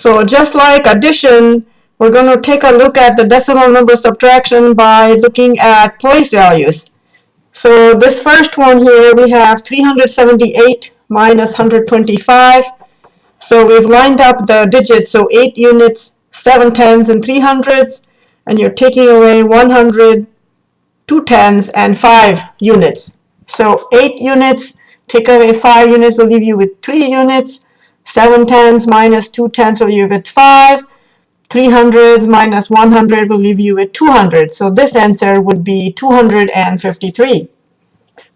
So just like addition, we're going to take a look at the decimal number subtraction by looking at place values. So this first one here, we have 378 minus 125. So we've lined up the digits, so 8 units, 7 tens, and 3 hundreds, and you're taking away 100, 2 tens, and 5 units. So 8 units, take away 5 units will leave you with 3 units, 7 tens minus 2 tens will leave you with 5, 300s minus 100 will leave you with 200. So this answer would be 253.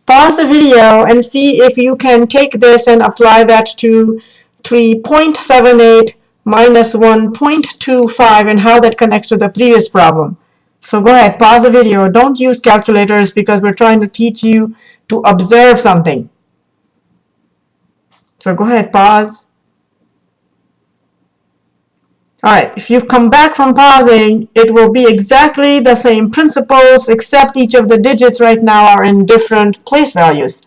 Pause the video and see if you can take this and apply that to 3.78 minus 1.25 and how that connects to the previous problem. So go ahead, pause the video. Don't use calculators because we're trying to teach you to observe something. So go ahead, pause. Alright, if you've come back from pausing, it will be exactly the same principles except each of the digits right now are in different place values.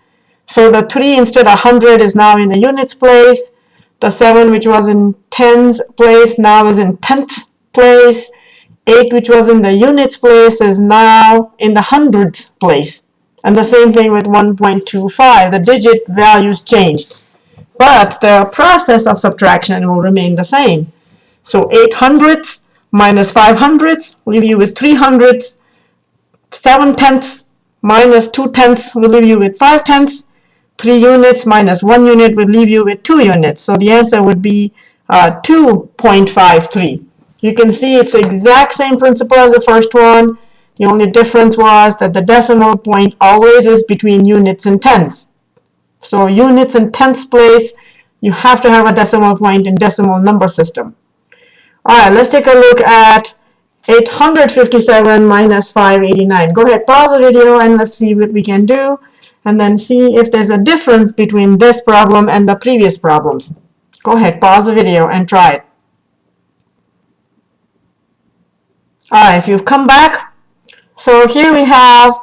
So the 3 instead of 100 is now in the units place. The 7 which was in tens place now is in tenths place. 8 which was in the units place is now in the hundreds place. And the same thing with 1.25. The digit values changed. But the process of subtraction will remain the same. So 8 hundredths minus 5 hundredths leave you with 3 hundredths. 7 tenths minus 2 tenths will leave you with 5 tenths. 3 units minus 1 unit will leave you with 2 units. So the answer would be uh, 2.53. You can see it's the exact same principle as the first one. The only difference was that the decimal point always is between units and tenths. So units and tenths place, you have to have a decimal point in decimal number system. All right, let's take a look at 857 minus 589. Go ahead, pause the video and let's see what we can do and then see if there's a difference between this problem and the previous problems. Go ahead, pause the video and try it. All right, if you've come back, so here we have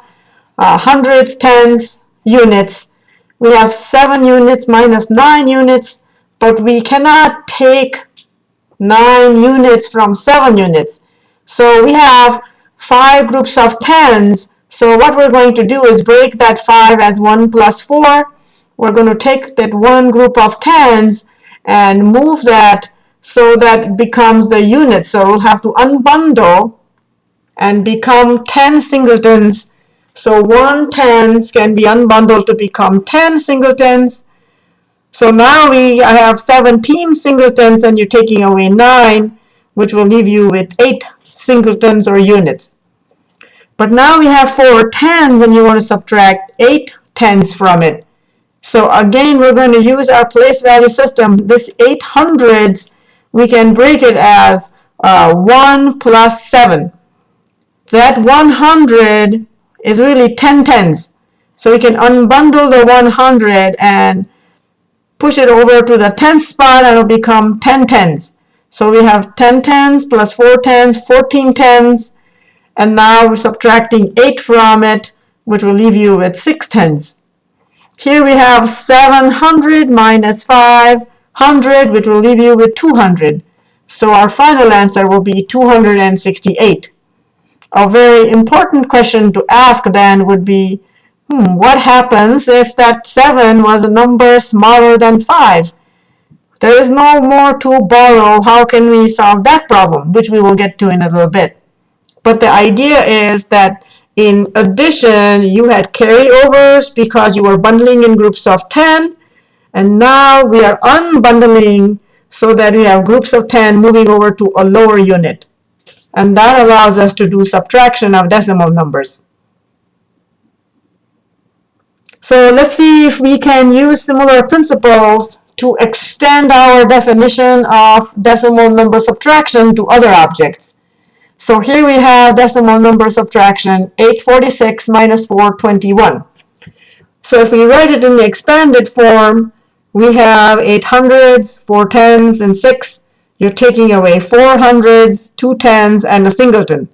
uh, hundreds, tens, units. We have 7 units minus 9 units, but we cannot take 9 units from 7 units. So we have 5 groups of 10s. So what we're going to do is break that 5 as 1 plus 4. We're going to take that one group of 10s and move that so that becomes the unit. So we'll have to unbundle and become 10 singletons. So 1 tens can be unbundled to become 10 singletons. So now we have 17 singletons and you're taking away 9, which will leave you with 8 singletons or units. But now we have 4 tens and you want to subtract 8 tens from it. So again, we're going to use our place value system. This 800s, we can break it as uh, 1 plus 7. That 100 is really 10 tens. So we can unbundle the 100 and push it over to the 10th spot and it'll become 10 tens. So we have 10 tens plus 4 tens, 14 tens, and now we're subtracting 8 from it, which will leave you with 6 tens. Here we have 700 minus 500, which will leave you with 200. So our final answer will be 268. A very important question to ask then would be, hmm, what happens if that 7 was a number smaller than 5? There is no more to borrow. How can we solve that problem? Which we will get to in a little bit. But the idea is that in addition, you had carryovers because you were bundling in groups of 10. And now we are unbundling so that we have groups of 10 moving over to a lower unit. And that allows us to do subtraction of decimal numbers. So let's see if we can use similar principles to extend our definition of decimal number subtraction to other objects. So here we have decimal number subtraction, 846 minus 421. So if we write it in the expanded form, we have 800s, 4 tens, and 6. You're taking away 4 hundreds, 2 tens, and a singleton.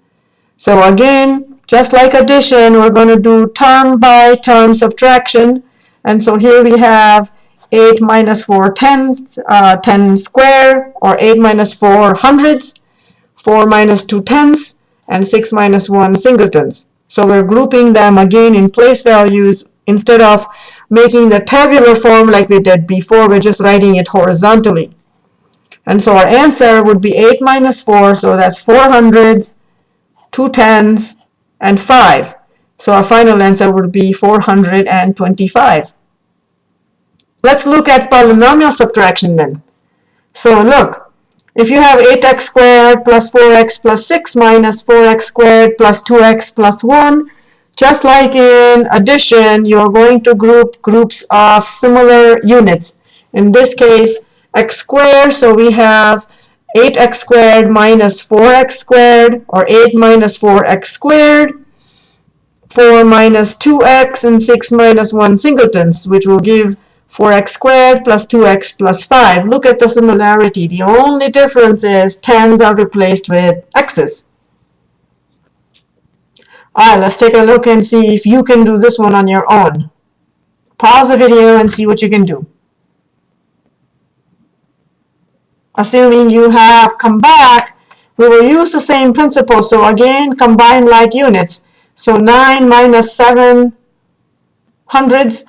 So again, just like addition, we're going to do term by term subtraction. And so here we have 8 minus 4 tens, uh, 10 square, or 8 minus 4 hundreds, 4 minus 2 tenths, and 6 minus 1 singletons. So we're grouping them again in place values instead of making the tabular form like we did before, we're just writing it horizontally. And so our answer would be 8 minus 4, so that's 4 hundreds, 2 tens, and 5. So our final answer would be 425. Let's look at polynomial subtraction then. So look, if you have 8x squared plus 4x plus 6 minus 4x squared plus 2x plus 1, just like in addition, you're going to group groups of similar units. In this case, x squared, so we have 8x squared minus 4x squared, or 8 minus 4x squared, 4 minus 2x, and 6 minus 1 singletons, which will give 4x squared plus 2x plus 5. Look at the similarity. The only difference is tens are replaced with x's. Alright, let's take a look and see if you can do this one on your own. Pause the video and see what you can do. Assuming you have come back, we will use the same principle. So again, combine like units. So 9 minus 7 hundreds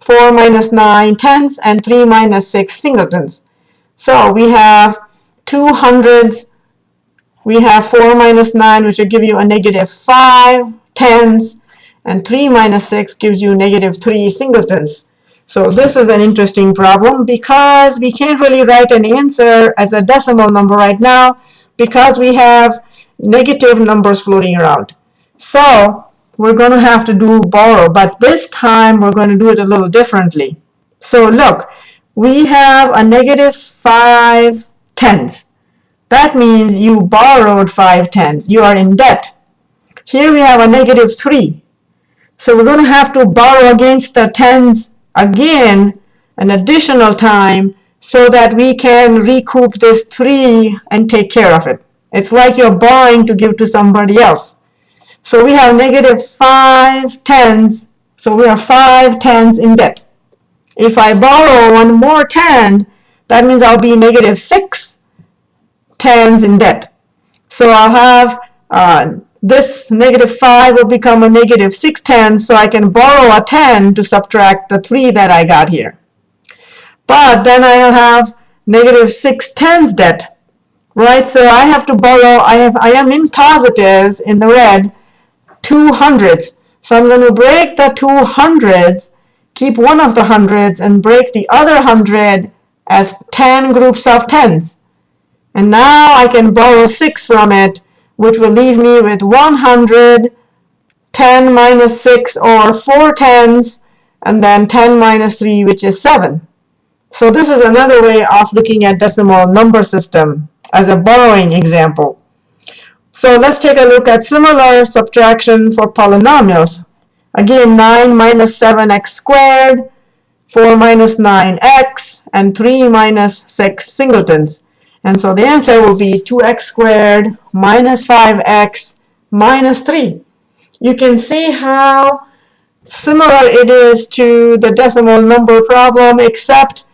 4 minus 9 tenths, and 3 minus 6 singletons. So we have two hundreds, we have 4 minus 9, which will give you a negative 5 tenths, and 3 minus 6 gives you negative 3 singletons. So this is an interesting problem because we can't really write an answer as a decimal number right now because we have negative numbers floating around. So we're going to have to do borrow, but this time we're going to do it a little differently. So look, we have a negative 5 tenths. That means you borrowed 5 tenths. You are in debt. Here we have a negative 3. So we're going to have to borrow against the tens again an additional time so that we can recoup this 3 and take care of it. It's like you're borrowing to give to somebody else. So we have negative 5 tens. So we are 5 tens in debt. If I borrow one more 10, that means I'll be negative 6 tens in debt. So I'll have uh, this negative 5 will become a negative 6 tens, so I can borrow a 10 to subtract the 3 that I got here. But then I'll have negative 6 tens debt, right? So I have to borrow, I, have, I am in positives in the red, two hundreds. So I'm going to break the two hundreds, keep one of the hundreds, and break the other hundred as 10 groups of tens. And now I can borrow 6 from it, which will leave me with 100, 10 minus 6, or 4 tens, and then 10 minus 3, which is 7. So this is another way of looking at decimal number system as a borrowing example. So let's take a look at similar subtraction for polynomials. Again, 9 minus 7x squared, 4 minus 9x, and 3 minus 6 singletons. And so the answer will be 2x squared minus 5x minus 3. You can see how similar it is to the decimal number problem, except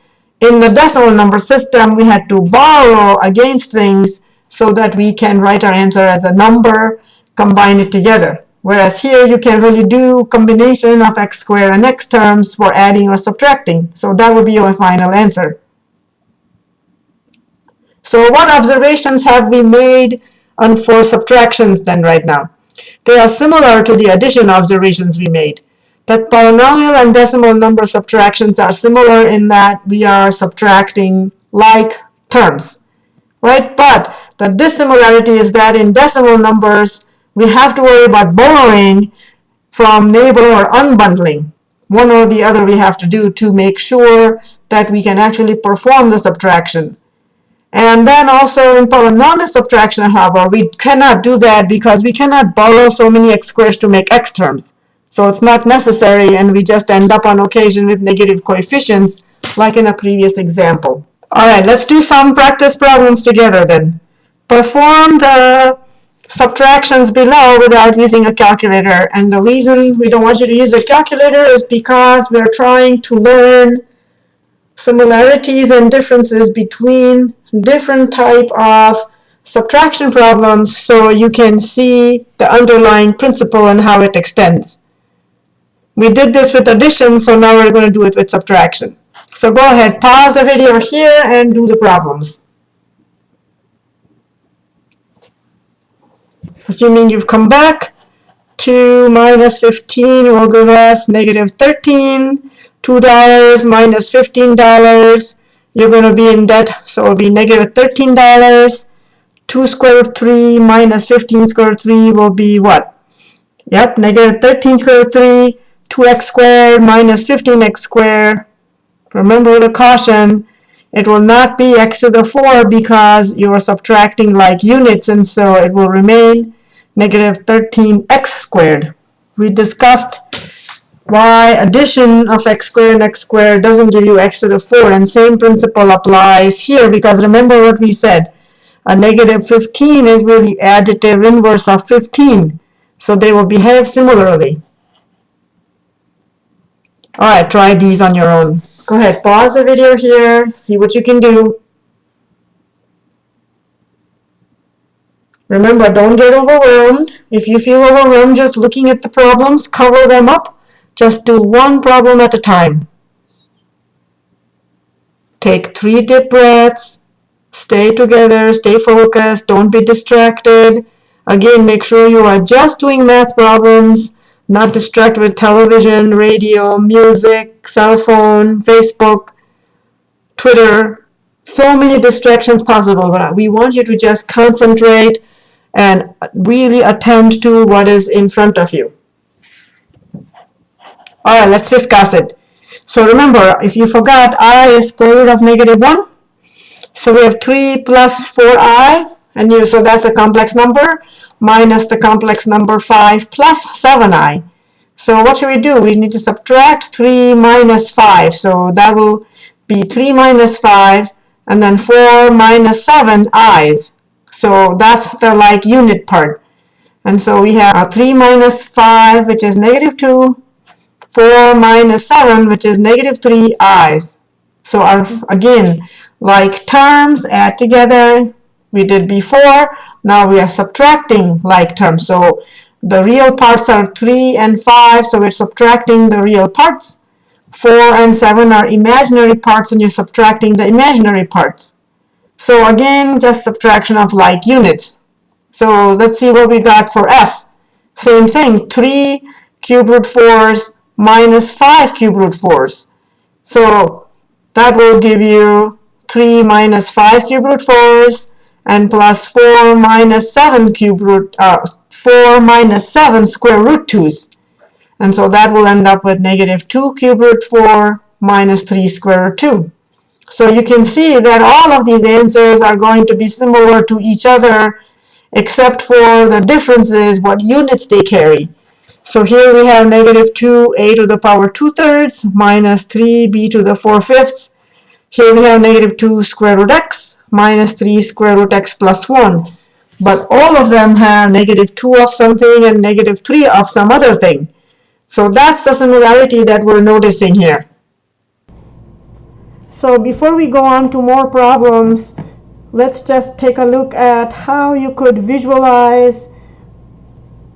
in the decimal number system, we had to borrow against things so that we can write our answer as a number, combine it together. Whereas here you can really do combination of x squared and x terms for adding or subtracting. So that would be your final answer. So what observations have we made on for subtractions then right now? They are similar to the addition observations we made. That polynomial and decimal number subtractions are similar in that we are subtracting like terms, right? But the dissimilarity is that in decimal numbers, we have to worry about borrowing from neighbor or unbundling. One or the other we have to do to make sure that we can actually perform the subtraction. And then also in polynomial subtraction, however, we cannot do that because we cannot borrow so many x squares to make x terms. So it's not necessary, and we just end up on occasion with negative coefficients, like in a previous example. All right, let's do some practice problems together then. Perform the subtractions below without using a calculator. And the reason we don't want you to use a calculator is because we're trying to learn similarities and differences between different type of subtraction problems so you can see the underlying principle and how it extends. We did this with addition, so now we're going to do it with subtraction. So go ahead, pause the video here and do the problems. Assuming you've come back, 2 minus 15 will give us negative 13. $2 minus $15, you're going to be in debt, so it'll be negative $13. 2 square root 3 minus 15 square root 3 will be what? Yep, negative 13 square root 3, 2x squared minus 15x squared. Remember the caution, it will not be x to the 4 because you're subtracting like units and so it will remain negative 13x squared. We discussed why addition of x squared and x squared doesn't give you x to the 4 and same principle applies here because remember what we said. A negative 15 is really additive inverse of 15 so they will behave similarly. Alright try these on your own. Go ahead pause the video here see what you can do. Remember don't get overwhelmed. If you feel overwhelmed just looking at the problems cover them up just do one problem at a time. Take three deep breaths. Stay together, stay focused, don't be distracted. Again, make sure you are just doing math problems, not distracted with television, radio, music, cell phone, Facebook, Twitter. So many distractions possible, but we want you to just concentrate and really attend to what is in front of you. All right, let's discuss it. So remember, if you forgot, i is square root of negative 1. So we have 3 plus 4i, and you, so that's a complex number, minus the complex number 5 plus 7i. So what should we do? We need to subtract 3 minus 5. So that will be 3 minus 5, and then 4 minus 7 i's. So that's the like unit part. And so we have uh, 3 minus 5, which is negative 2, 4 minus 7, which is negative 3 i's. So our, again, like terms add together, we did before, now we are subtracting like terms. So the real parts are 3 and 5, so we're subtracting the real parts. 4 and 7 are imaginary parts, and you're subtracting the imaginary parts. So again, just subtraction of like units. So let's see what we got for f. Same thing, 3 cube root 4s minus 5 cube root 4s. So that will give you 3 minus 5 cube root 4s and plus 4 minus 7 cube root, uh, 4 minus 7 square root 2s. And so that will end up with negative 2 cube root 4 minus 3 square root 2. So you can see that all of these answers are going to be similar to each other except for the differences what units they carry. So here we have negative 2a to the power 2 thirds minus 3b to the 4 fifths. Here we have negative 2 square root x minus 3 square root x plus 1. But all of them have negative 2 of something and negative 3 of some other thing. So that's the similarity that we're noticing here. So before we go on to more problems, let's just take a look at how you could visualize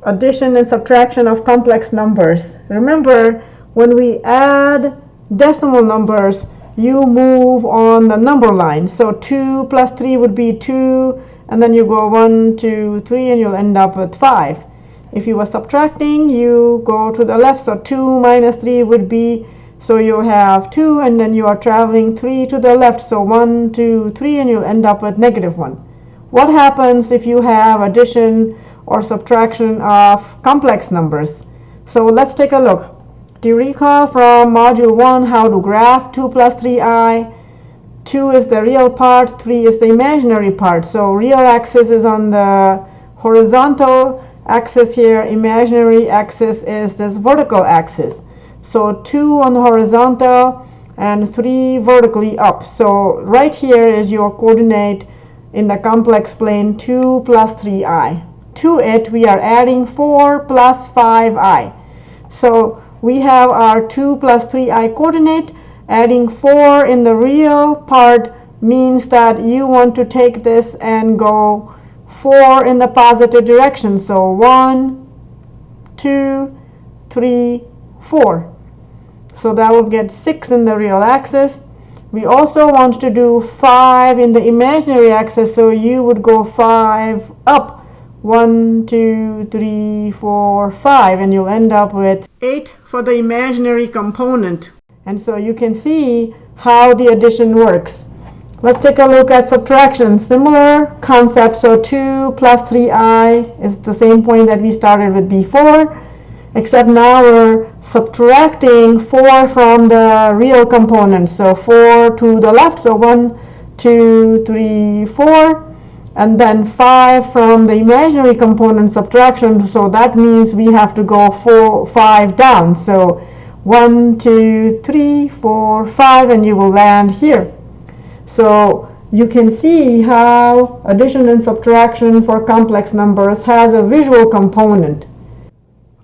addition and subtraction of complex numbers. Remember, when we add decimal numbers, you move on the number line. So 2 plus 3 would be 2, and then you go 1, 2, 3, and you'll end up with 5. If you were subtracting, you go to the left, so 2 minus 3 would be, so you have 2, and then you are traveling 3 to the left, so 1, 2, 3, and you'll end up with negative 1. What happens if you have addition or subtraction of complex numbers. So let's take a look. Do you recall from module 1 how to graph 2 plus 3i? 2 is the real part, 3 is the imaginary part. So real axis is on the horizontal axis here, imaginary axis is this vertical axis. So 2 on the horizontal and 3 vertically up. So right here is your coordinate in the complex plane 2 plus 3i to it we are adding 4 plus 5i. So we have our 2 plus 3i coordinate Adding 4 in the real part means that you want to take this and go 4 in the positive direction. So 1, 2, 3, 4. So that will get 6 in the real axis. We also want to do 5 in the imaginary axis, so you would go 5 up. 1, 2, 3, 4, 5, and you'll end up with 8 for the imaginary component. And so you can see how the addition works. Let's take a look at subtraction. Similar concept, so 2 plus 3i is the same point that we started with before, except now we're subtracting 4 from the real component. So 4 to the left, so 1, 2, 3, 4, and then 5 from the imaginary component subtraction, so that means we have to go 4, 5 down. So 1, 2, 3, 4, 5, and you will land here. So you can see how addition and subtraction for complex numbers has a visual component.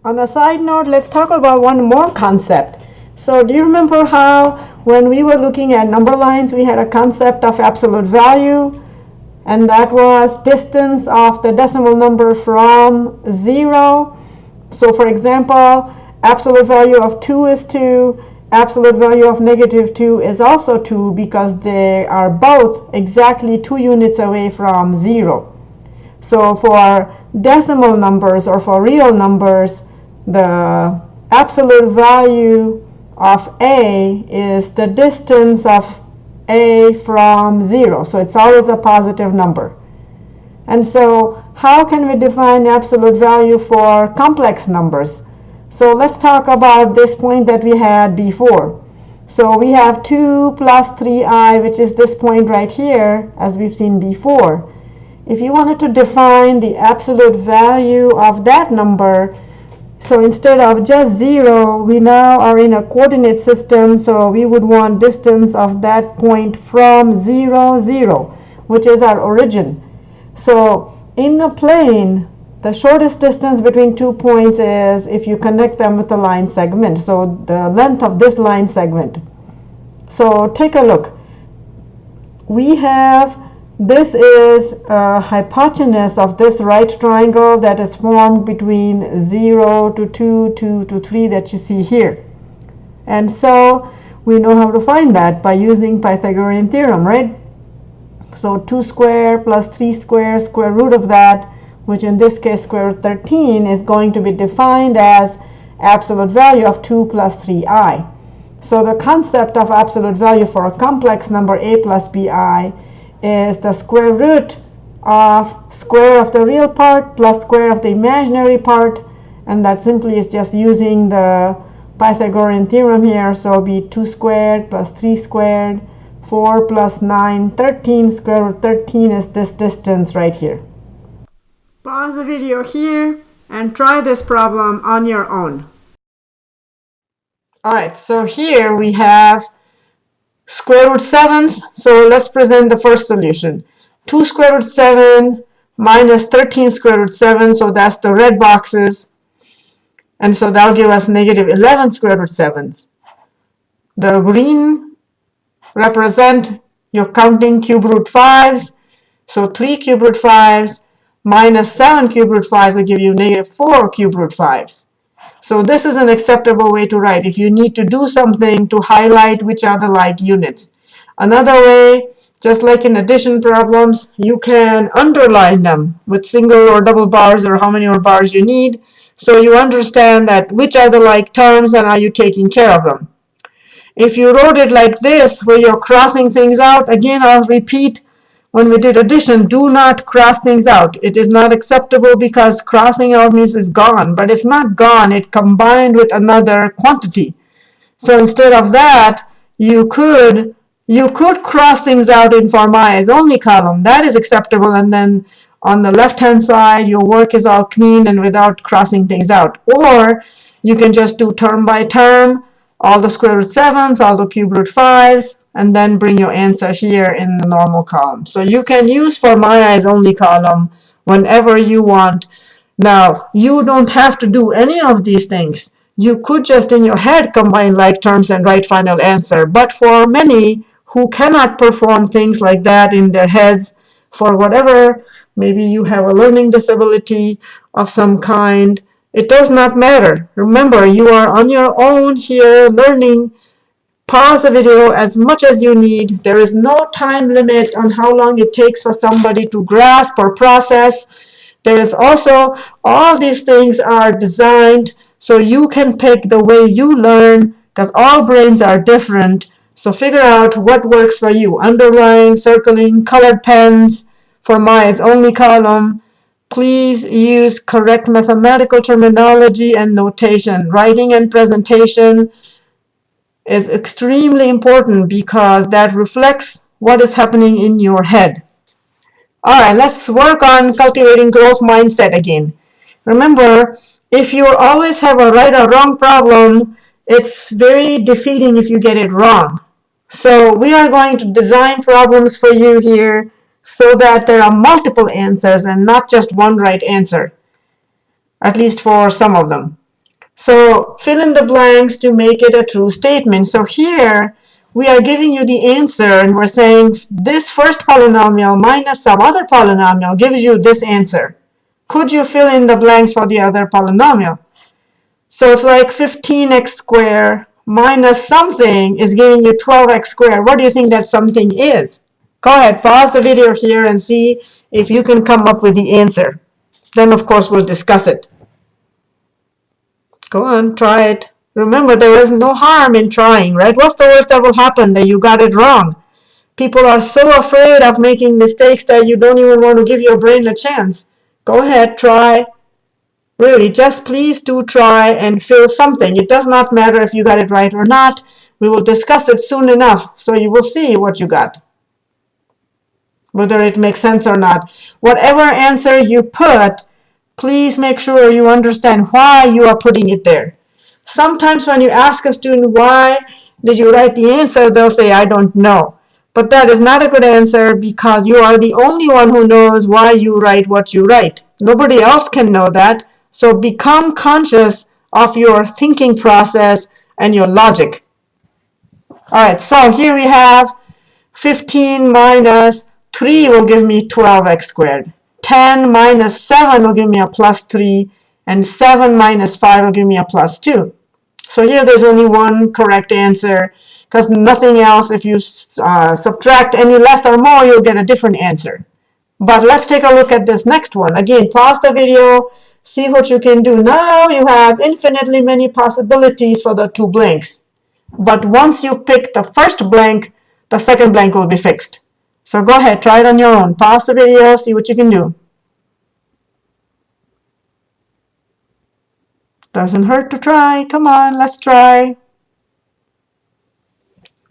On a side note, let's talk about one more concept. So do you remember how when we were looking at number lines, we had a concept of absolute value, and that was distance of the decimal number from zero. So for example, absolute value of 2 is 2, absolute value of negative 2 is also 2 because they are both exactly 2 units away from 0. So for decimal numbers or for real numbers, the absolute value of a is the distance of a from 0. So it's always a positive number. And so how can we define absolute value for complex numbers? So let's talk about this point that we had before. So we have 2 plus 3i, which is this point right here, as we've seen before. If you wanted to define the absolute value of that number, so instead of just 0, we now are in a coordinate system, so we would want distance of that point from 0, 0, which is our origin. So in the plane, the shortest distance between two points is if you connect them with a line segment. So the length of this line segment. So take a look. We have, this is a hypotenuse of this right triangle that is formed between 0 to 2, 2 to 3 that you see here. And so we know how to find that by using Pythagorean theorem, right? So 2 square plus 3 square, square root of that which in this case square root 13 is going to be defined as absolute value of 2 plus 3i. So the concept of absolute value for a complex number a plus bi is the square root of square of the real part plus square of the imaginary part. And that simply is just using the Pythagorean theorem here. So it'll be 2 squared plus 3 squared 4 plus 9 13 square root 13 is this distance right here. Pause the video here and try this problem on your own. Alright, so here we have square root 7s. So let's present the first solution. 2 square root 7 minus 13 square root 7, so that's the red boxes. And so that'll give us negative 11 square root 7s. The green represent your counting cube root 5s. So 3 cube root 5s minus 7 cube root 5 will give you negative 4 cube root 5s. So this is an acceptable way to write if you need to do something to highlight which are the like units. Another way, just like in addition problems, you can underline them with single or double bars or how many more bars you need. So you understand that which are the like terms and are you taking care of them. If you wrote it like this, where you're crossing things out, again, I'll repeat, when we did addition, do not cross things out. It is not acceptable because crossing out means it's gone, but it's not gone. It combined with another quantity. So instead of that, you could you could cross things out in form i as only column. That is acceptable. And then on the left-hand side, your work is all clean and without crossing things out. Or you can just do term by term, all the square root 7s, all the cube root 5s, and then bring your answer here in the normal column. So you can use for my eyes only column whenever you want. Now, you don't have to do any of these things. you could just in your head combine like terms and write final answer. But for many who cannot perform things like that in their heads for whatever, maybe you have a learning disability of some kind, it does not matter. Remember, you are on your own here learning. Pause the video as much as you need. There is no time limit on how long it takes for somebody to grasp or process. There is also, all these things are designed so you can pick the way you learn because all brains are different. So figure out what works for you. Underline, circling, colored pens. For my only column. Please use correct mathematical terminology and notation. Writing and presentation is extremely important because that reflects what is happening in your head. All right, let's work on cultivating growth mindset again. Remember, if you always have a right or wrong problem, it's very defeating if you get it wrong. So we are going to design problems for you here so that there are multiple answers and not just one right answer, at least for some of them. So fill in the blanks to make it a true statement. So here we are giving you the answer and we're saying this first polynomial minus some other polynomial gives you this answer. Could you fill in the blanks for the other polynomial? So it's like 15x squared minus something is giving you 12x squared. What do you think that something is? Go ahead, pause the video here and see if you can come up with the answer. Then, of course, we'll discuss it. Go on, try it. Remember, there is no harm in trying, right? What's the worst that will happen? That you got it wrong. People are so afraid of making mistakes that you don't even want to give your brain a chance. Go ahead, try. Really, just please do try and feel something. It does not matter if you got it right or not. We will discuss it soon enough, so you will see what you got, whether it makes sense or not. Whatever answer you put, please make sure you understand why you are putting it there. Sometimes when you ask a student, why did you write the answer, they'll say, I don't know. But that is not a good answer because you are the only one who knows why you write what you write. Nobody else can know that. So become conscious of your thinking process and your logic. All right, so here we have 15 minus 3 will give me 12x squared. 10 minus 7 will give me a plus 3. And 7 minus 5 will give me a plus 2. So here there's only one correct answer because nothing else, if you uh, subtract any less or more, you'll get a different answer. But let's take a look at this next one. Again, pause the video, see what you can do. Now you have infinitely many possibilities for the two blanks. But once you pick the first blank, the second blank will be fixed. So go ahead, try it on your own. Pause the video, see what you can do. Doesn't hurt to try. Come on, let's try.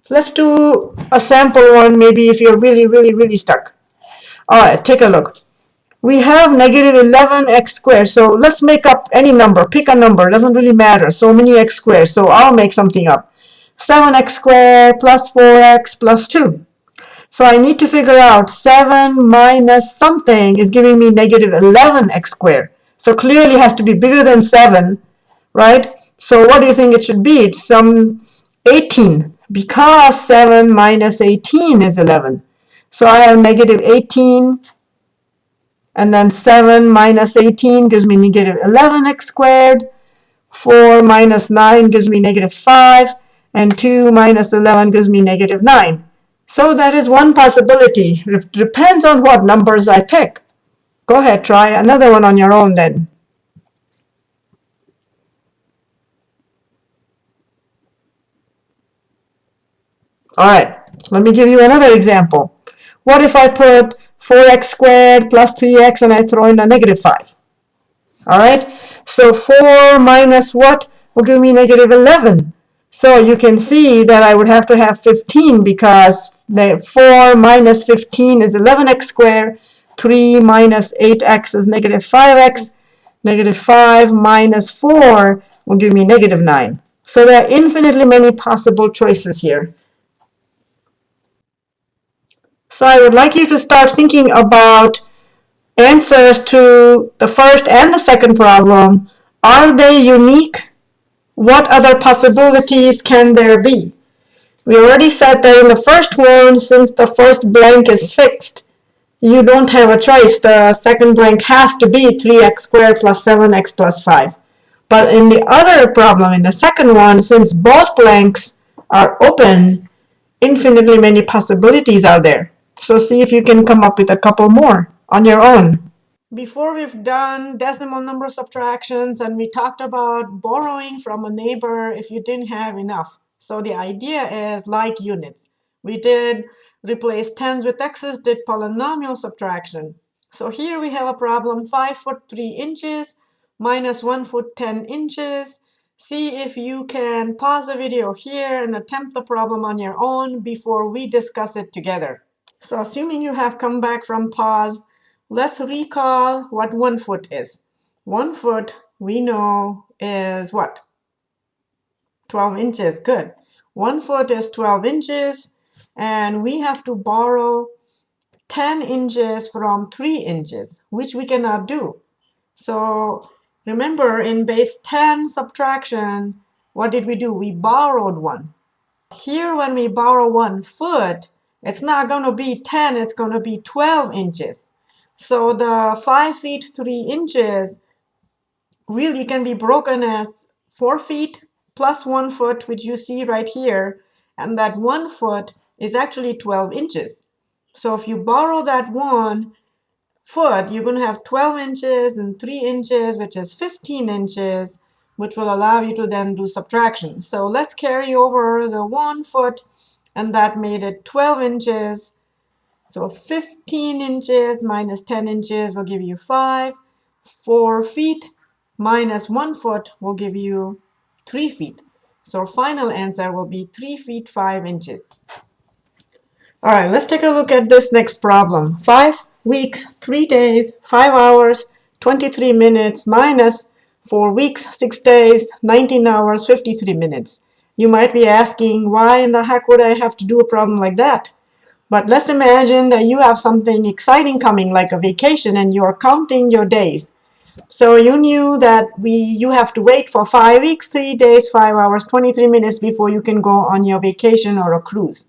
Let's do a sample one, maybe if you're really, really, really stuck. All right, take a look we have negative 11x squared. So let's make up any number. Pick a number. Doesn't really matter. So many x squared. So I'll make something up. 7x squared plus 4x plus 2. So I need to figure out 7 minus something is giving me negative 11x squared. So clearly has to be bigger than 7, right? So what do you think it should be? It's some 18 because 7 minus 18 is 11. So I have negative 18 and then 7 minus 18 gives me negative 11x squared. 4 minus 9 gives me negative 5. And 2 minus 11 gives me negative 9. So that is one possibility. It depends on what numbers I pick. Go ahead, try another one on your own then. All right, let me give you another example. What if I put 4x squared plus 3x and I throw in a negative 5. All right, so 4 minus what will give me negative 11. So you can see that I would have to have 15 because the 4 minus 15 is 11x squared. 3 minus 8x is negative 5x. Negative 5 minus 4 will give me negative 9. So there are infinitely many possible choices here. So I would like you to start thinking about answers to the first and the second problem. Are they unique what other possibilities can there be? We already said that in the first one, since the first blank is fixed, you don't have a choice. The second blank has to be 3x squared plus 7x plus 5. But in the other problem, in the second one, since both blanks are open, infinitely many possibilities are there. So see if you can come up with a couple more on your own. Before we've done decimal number subtractions and we talked about borrowing from a neighbor if you didn't have enough. So the idea is like units. We did replace tens with x's, did polynomial subtraction. So here we have a problem 5 foot 3 inches minus 1 foot 10 inches. See if you can pause the video here and attempt the problem on your own before we discuss it together. So assuming you have come back from pause, let's recall what one foot is. One foot we know is what? 12 inches, good. One foot is 12 inches, and we have to borrow 10 inches from 3 inches, which we cannot do. So remember, in base 10 subtraction, what did we do? We borrowed one. Here, when we borrow one foot, it's not going to be 10, it's going to be 12 inches. So the 5 feet 3 inches really can be broken as 4 feet plus 1 foot, which you see right here. And that 1 foot is actually 12 inches. So if you borrow that 1 foot, you're going to have 12 inches and 3 inches, which is 15 inches, which will allow you to then do subtraction. So let's carry over the 1 foot, and that made it 12 inches. So 15 inches minus 10 inches will give you 5. 4 feet minus 1 foot will give you 3 feet. So our final answer will be 3 feet 5 inches. All right, let's take a look at this next problem. 5 weeks, 3 days, 5 hours, 23 minutes minus 4 weeks, 6 days, 19 hours, 53 minutes. You might be asking, why in the heck would I have to do a problem like that? But let's imagine that you have something exciting coming, like a vacation, and you're counting your days. So you knew that we you have to wait for five weeks, three days, five hours, 23 minutes before you can go on your vacation or a cruise.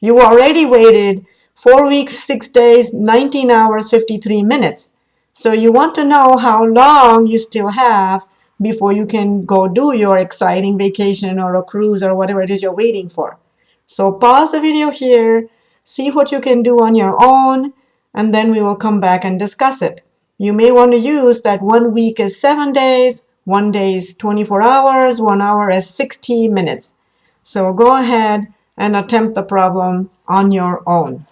You already waited four weeks, six days, 19 hours, 53 minutes. So you want to know how long you still have before you can go do your exciting vacation or a cruise or whatever it is you're waiting for. So pause the video here, see what you can do on your own, and then we will come back and discuss it. You may want to use that one week is seven days, one day is 24 hours, one hour is 60 minutes. So go ahead and attempt the problem on your own.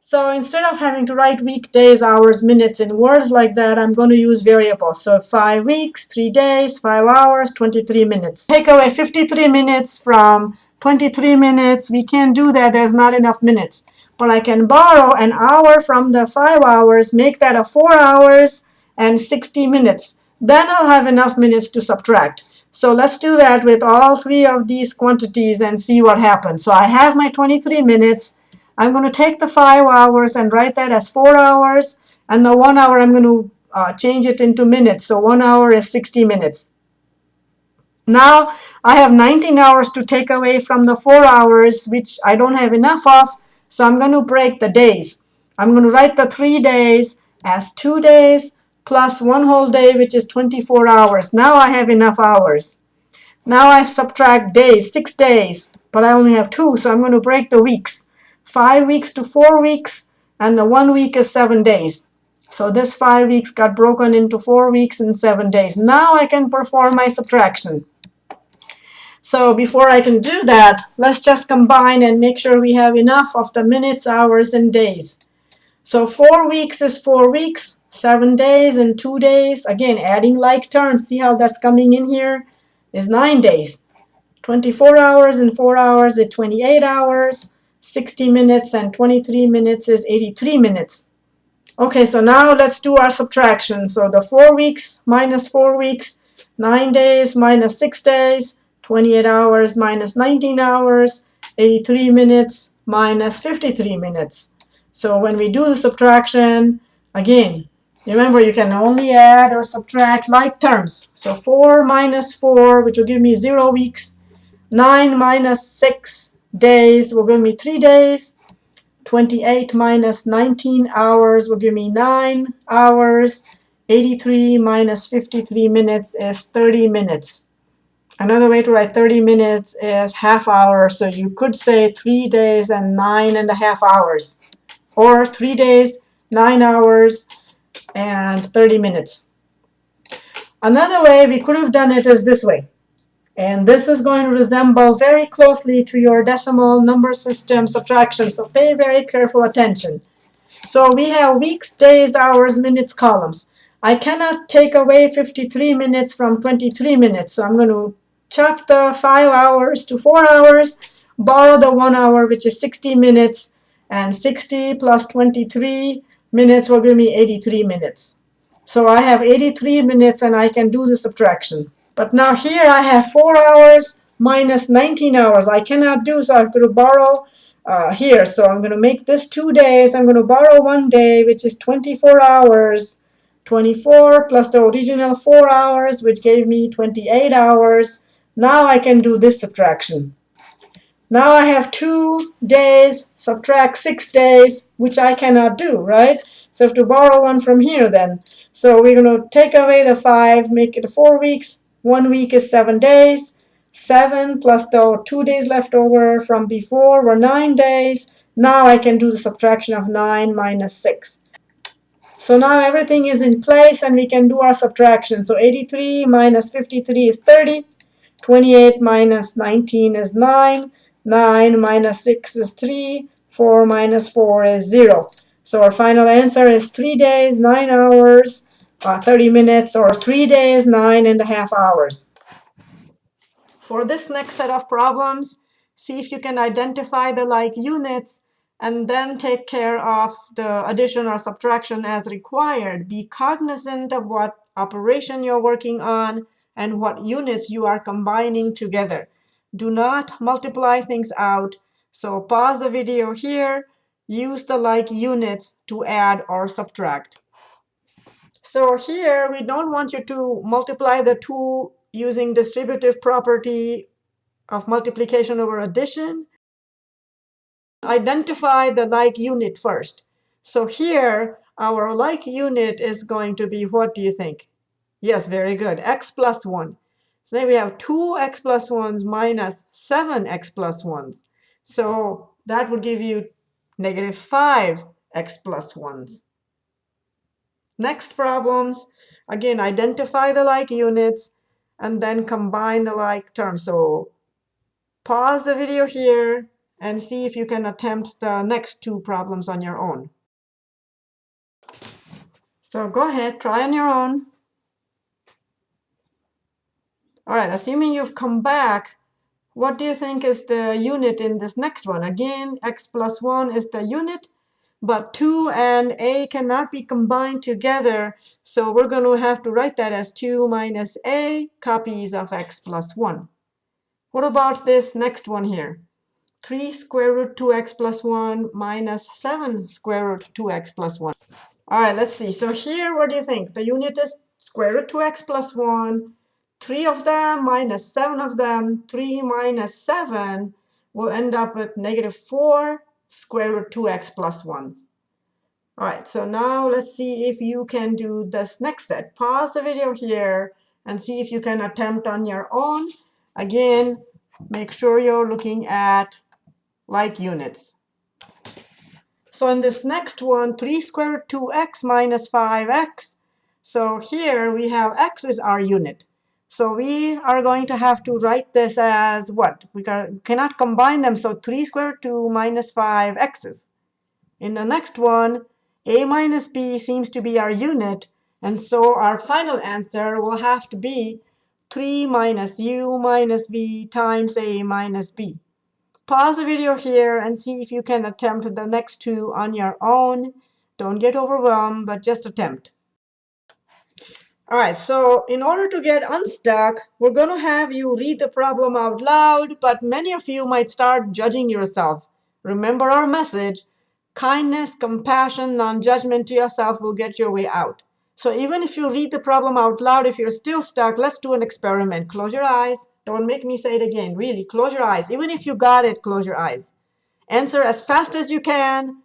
So instead of having to write weekdays, hours, minutes in words like that, I'm going to use variables. So 5 weeks, 3 days, 5 hours, 23 minutes. Take away 53 minutes from 23 minutes. We can't do that. There's not enough minutes. But I can borrow an hour from the 5 hours, make that a 4 hours and 60 minutes. Then I'll have enough minutes to subtract. So let's do that with all three of these quantities and see what happens. So I have my 23 minutes. I'm going to take the 5 hours and write that as 4 hours. And the 1 hour, I'm going to uh, change it into minutes. So 1 hour is 60 minutes. Now I have 19 hours to take away from the 4 hours, which I don't have enough of. So I'm going to break the days. I'm going to write the 3 days as 2 days plus one whole day, which is 24 hours. Now I have enough hours. Now I subtract days, six days, but I only have two, so I'm going to break the weeks. Five weeks to four weeks, and the one week is seven days. So this five weeks got broken into four weeks and seven days. Now I can perform my subtraction. So before I can do that, let's just combine and make sure we have enough of the minutes, hours, and days. So four weeks is four weeks seven days and two days. Again, adding like terms, see how that's coming in here, is nine days. 24 hours and four hours is 28 hours. 60 minutes and 23 minutes is 83 minutes. Okay, so now let's do our subtraction. So the four weeks minus four weeks, nine days minus six days, 28 hours minus 19 hours, 83 minutes minus 53 minutes. So when we do the subtraction, again, Remember, you can only add or subtract like terms. So 4 minus 4, which will give me 0 weeks. 9 minus 6 days will give me 3 days. 28 minus 19 hours will give me 9 hours. 83 minus 53 minutes is 30 minutes. Another way to write 30 minutes is half hour. So you could say 3 days and 9 and a half hours. Or 3 days, 9 hours, and 30 minutes. Another way we could have done it is this way. And this is going to resemble very closely to your decimal number system subtraction. So pay very careful attention. So we have weeks, days, hours, minutes, columns. I cannot take away 53 minutes from 23 minutes. So I'm going to the 5 hours to 4 hours, borrow the 1 hour, which is 60 minutes, and 60 plus 23 minutes will give me 83 minutes. So I have 83 minutes and I can do the subtraction. But now here I have 4 hours minus 19 hours. I cannot do, so I'm going to borrow uh, here. So I'm going to make this 2 days. I'm going to borrow 1 day, which is 24 hours. 24 plus the original 4 hours, which gave me 28 hours. Now I can do this subtraction. Now I have two days, subtract six days, which I cannot do, right? So I have to borrow one from here then. So we're going to take away the five, make it four weeks. One week is seven days. Seven plus the two days left over from before were nine days. Now I can do the subtraction of nine minus six. So now everything is in place and we can do our subtraction. So 83 minus 53 is 30. 28 minus 19 is 9. 9 minus 6 is 3. 4 minus 4 is 0. So our final answer is 3 days, 9 hours, uh, 30 minutes, or 3 days, 9 and a half hours. For this next set of problems, see if you can identify the like units and then take care of the addition or subtraction as required. Be cognizant of what operation you're working on and what units you are combining together. Do not multiply things out. So pause the video here. Use the like units to add or subtract. So here, we don't want you to multiply the two using distributive property of multiplication over addition. Identify the like unit first. So here, our like unit is going to be, what do you think? Yes, very good, x plus 1. So then we have 2x plus 1s minus 7x plus 1s. So that would give you negative 5x plus 1s. Next problems, again, identify the like units and then combine the like terms. So pause the video here and see if you can attempt the next two problems on your own. So go ahead, try on your own. All right, assuming you've come back, what do you think is the unit in this next one? Again, x plus 1 is the unit, but 2 and a cannot be combined together. So we're going to have to write that as 2 minus a copies of x plus 1. What about this next one here? 3 square root 2x plus 1 minus 7 square root 2x plus 1. All right, let's see. So here, what do you think? The unit is square root 2x plus 1 3 of them minus 7 of them, 3 minus 7 will end up with negative 4 square root 2x plus 1. All right, so now let's see if you can do this next set. Pause the video here and see if you can attempt on your own. Again, make sure you're looking at like units. So in this next one, 3 square root 2x minus 5x. So here we have x is our unit. So we are going to have to write this as what? We cannot combine them. So 3 squared 2 minus 5 x's. In the next one, a minus b seems to be our unit. And so our final answer will have to be 3 minus u minus v times a minus b. Pause the video here and see if you can attempt the next two on your own. Don't get overwhelmed, but just attempt. All right, so in order to get unstuck, we're going to have you read the problem out loud, but many of you might start judging yourself. Remember our message, kindness, compassion, non-judgment to yourself will get your way out. So even if you read the problem out loud, if you're still stuck, let's do an experiment. Close your eyes. Don't make me say it again. Really, close your eyes. Even if you got it, close your eyes. Answer as fast as you can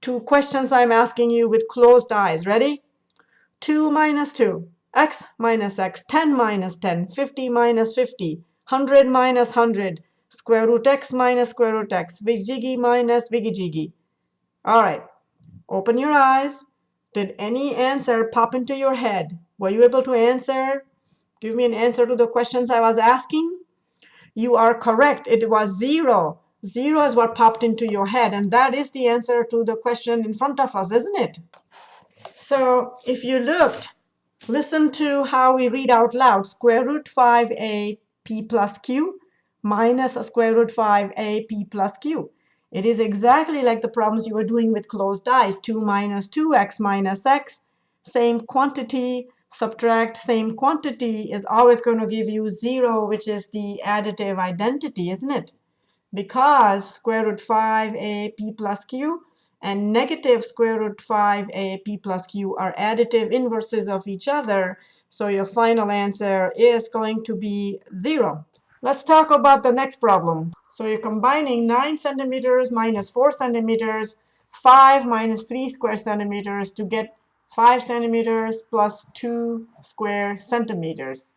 to questions I'm asking you with closed eyes. Ready? 2 minus 2, x minus x, 10 minus 10, 50 minus 50, 100 minus 100, square root x minus square root x, jiggy minus jiggy. All right, open your eyes. Did any answer pop into your head? Were you able to answer? Give me an answer to the questions I was asking. You are correct. It was zero. Zero is what popped into your head, and that is the answer to the question in front of us, isn't it? So if you looked, listen to how we read out loud. Square root 5a p plus q minus a square root 5a p plus q. It is exactly like the problems you were doing with closed eyes. 2 minus 2x minus x, same quantity, subtract same quantity is always going to give you 0, which is the additive identity, isn't it? because square root 5a p plus q and negative square root 5a p plus q are additive inverses of each other. So your final answer is going to be 0. Let's talk about the next problem. So you're combining 9 centimeters minus 4 centimeters, 5 minus 3 square centimeters to get 5 centimeters plus 2 square centimeters.